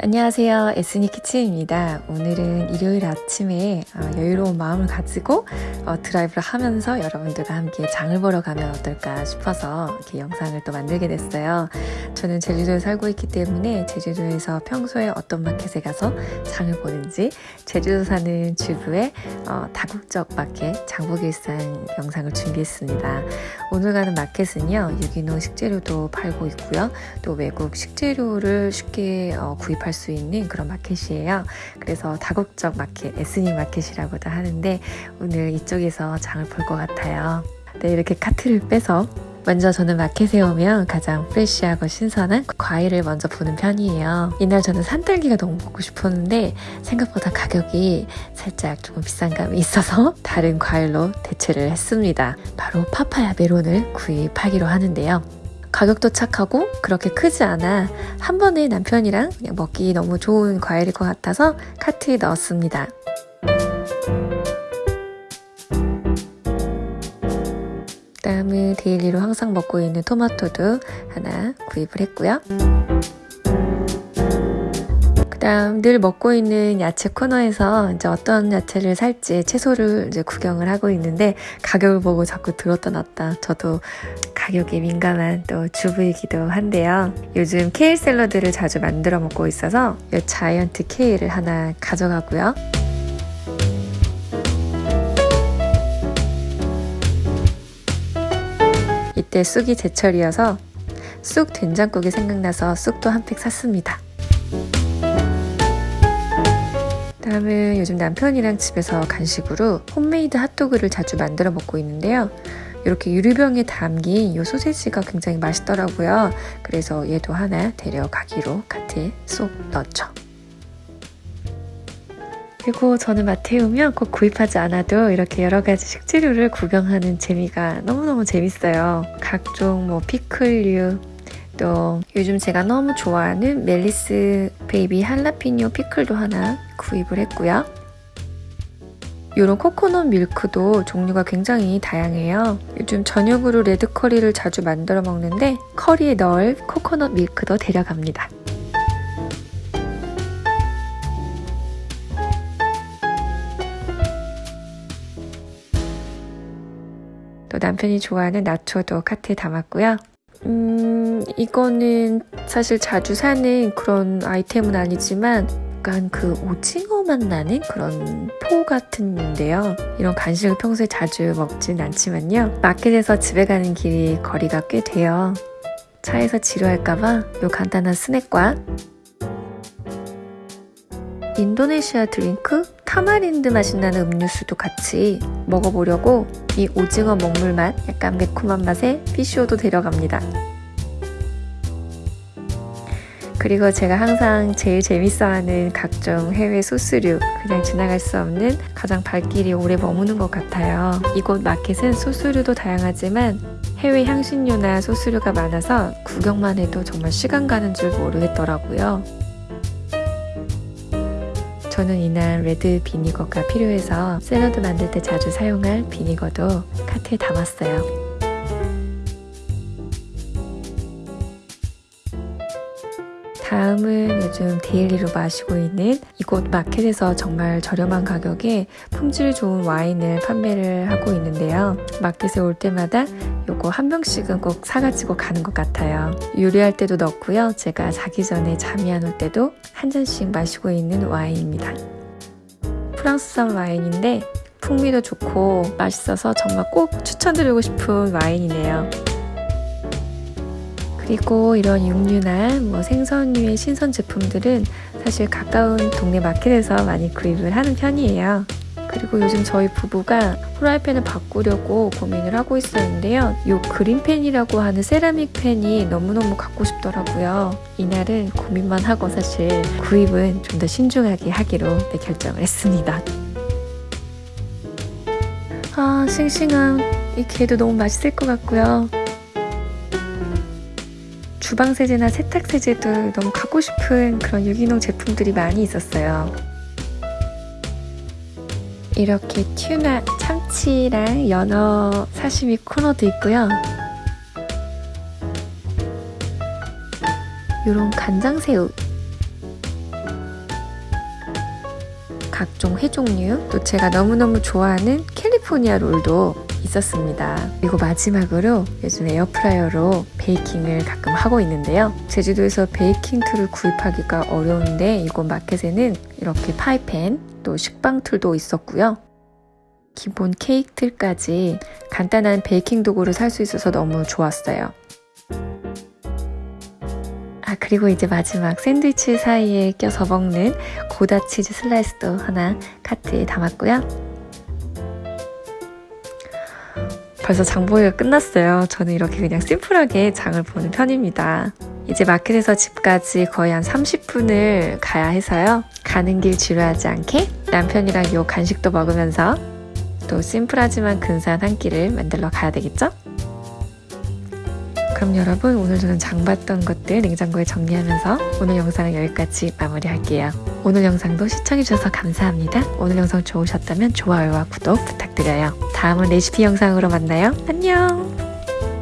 안녕하세요. 에스니 키친입니다. 오늘은 일요일 아침에 어, 여유로운 마음을 가지고 어, 드라이브를 하면서 여러분들과 함께 장을 보러 가면 어떨까 싶어서 이렇게 영상을 또 만들게 됐어요. 저는 제주도에 살고 있기 때문에 제주도에서 평소에 어떤 마켓에 가서 장을 보는지 제주도 사는 주부의 어, 다국적 마켓 일상 영상을 준비했습니다. 오늘 가는 마켓은요. 유기농 식재료도 팔고 있고요. 또 외국 식재료를 쉽게 구입 할 갈수 있는 그런 마켓이에요. 그래서 다국적 마켓, ethnic 마켓이라고도 하는데 오늘 이쪽에서 장을 볼 것 같아요. 네, 이렇게 카트를 빼서 먼저 저는 마켓에 오면 가장 fresh하고 신선한 과일을 먼저 보는 편이에요. 이날 저는 산딸기가 너무 먹고 싶었는데 생각보다 가격이 살짝 조금 비싼 감이 있어서 다른 과일로 대체를 했습니다. 바로 파파야 메론을 구입하기로 하는데요. 가격도 착하고 그렇게 크지 않아 한 번에 남편이랑 그냥 먹기 너무 좋은 과일일 것 같아서 카트에 넣었습니다. 다음은 daily로 항상 먹고 있는 토마토도 하나 구입을 했고요. 그다음 늘 먹고 있는 야채 코너에서 이제 어떤 야채를 살지 채소를 이제 구경을 하고 있는데 가격을 보고 자꾸 들었다 놨다 저도 가격에 민감한 또 주부이기도 한데요. 요즘 케일 샐러드를 자주 만들어 먹고 있어서 이 자이언트 케일을 하나 가져가고요. 이때 쑥이 제철이어서 쑥 된장국이 생각나서 쑥도 한 팩 샀습니다. 다음은 요즘 남편이랑 집에서 간식으로 홈메이드 핫도그를 자주 만들어 먹고 있는데요. 이렇게 유리병에 담긴 이 소세지가 굉장히 맛있더라고요. 그래서 얘도 하나 데려가기로 카트에 쏙 넣었죠. 그리고 저는 마트에 오면 꼭 구입하지 않아도 이렇게 여러 가지 식재료를 구경하는 재미가 너무너무 재밌어요. 각종 뭐 피클류, 또 요즘 제가 너무 좋아하는 멜리스 baby 할라피뇨 피클도 하나 구입을 했고요. 이런 코코넛 밀크도 종류가 굉장히 다양해요. 요즘 저녁으로 레드 커리를 자주 만들어 먹는데 커리에 넣을 코코넛 밀크도 데려갑니다. 또 남편이 좋아하는 나초도 카트에 담았고요. 음, 이거는 사실 자주 사는 그런 아이템은 아니지만 약간 그 오징어 맛 나는 그런 포 같은데요. 이런 간식을 평소에 자주 먹진 않지만요. 마켓에서 집에 가는 길이 거리가 꽤 돼요. 차에서 지루할까봐 요 간단한 스낵과 인도네시아 드링크 타마린드 맛이 나는 음료수도 같이 먹어보려고 이 오징어 먹물 맛, 약간 매콤한 맛에 피쉬오도 데려갑니다. 그리고 제가 항상 제일 재밌어하는 각종 해외 소스류 그냥 지나갈 수 없는 가장 발길이 오래 머무는 것 같아요. 이곳 마켓은 소스류도 다양하지만 해외 향신료나 소스류가 많아서 구경만 해도 정말 시간 가는 줄 모르겠더라고요. 저는 이날 레드 비니거가 필요해서 샐러드 만들 때 자주 사용할 비니거도 카트에 담았어요. 다음은 요즘 daily로 마시고 있는 이곳 마켓에서 정말 저렴한 가격에 품질 좋은 와인을 판매를 하고 있는데요. 마켓에 올 때마다 요거 한 병씩은 꼭 사가지고 가는 것 같아요. 요리할 때도 넣고요. 제가 자기 전에 잠이 안 올 때도 한 잔씩 마시고 있는 와인입니다. 프랑스산 와인인데 풍미도 좋고 맛있어서 정말 꼭 추천드리고 싶은 와인이네요. 그리고 이런 육류나 뭐 생선류의 신선 제품들은 사실 가까운 동네 마켓에서 많이 구입을 하는 편이에요. 그리고 요즘 저희 부부가 프라이팬을 바꾸려고 고민을 하고 있었는데요. 이 그린팬이라고 하는 세라믹 팬이 너무너무 갖고 싶더라고요. 이날은 고민만 하고 사실 구입은 좀 더 신중하게 하기로 네, 결정을 했습니다. 아 싱싱한 이 게도 너무 맛있을 것 같고요. 주방세제나 세탁세제도 너무 갖고 싶은 그런 유기농 제품들이 많이 있었어요. 이렇게 튜나 참치랑 연어 사시미 코너도 있고요. 이런 간장새우 각종 회종류 또 제가 너무너무 좋아하는 캘리포니아 롤도 있었습니다. 그리고 마지막으로 요즘 에어프라이어로 baking을 가끔 하고 있는데요. 제주도에서 baking tool을 구입하기가 어려운데 이곳 마켓에는 이렇게 파이팬 또 식빵 틀도 있었고요. 기본 케이크 틀까지 간단한 베이킹 도구를 살 수 있어서 너무 좋았어요. 아, 그리고 이제 마지막 샌드위치 사이에 껴서 먹는 고다 치즈 슬라이스도 하나 카트에 담았고요. 벌써 장보기가 끝났어요. 저는 이렇게 그냥 심플하게 장을 보는 편입니다. 이제 마켓에서 집까지 거의 한 30분을 가야 해서요. 가는 길 지루하지 않게 남편이랑 요 간식도 먹으면서 또 심플하지만 근사한 한 끼를 만들러 가야 되겠죠? 그럼 여러분 오늘 저는 장 봤던 것들 냉장고에 정리하면서 오늘 영상은 여기까지 마무리할게요. 오늘 영상도 시청해주셔서 감사합니다. 오늘 영상 좋으셨다면 좋아요와 구독 부탁드려요. 다음은 레시피 영상으로 만나요. 안녕!